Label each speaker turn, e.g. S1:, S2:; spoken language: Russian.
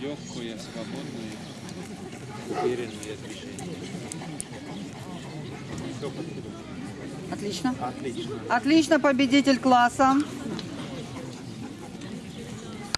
S1: Легкое, свободное, уверенное движение.
S2: Отлично.
S1: Отлично.
S2: Отлично, победитель класса.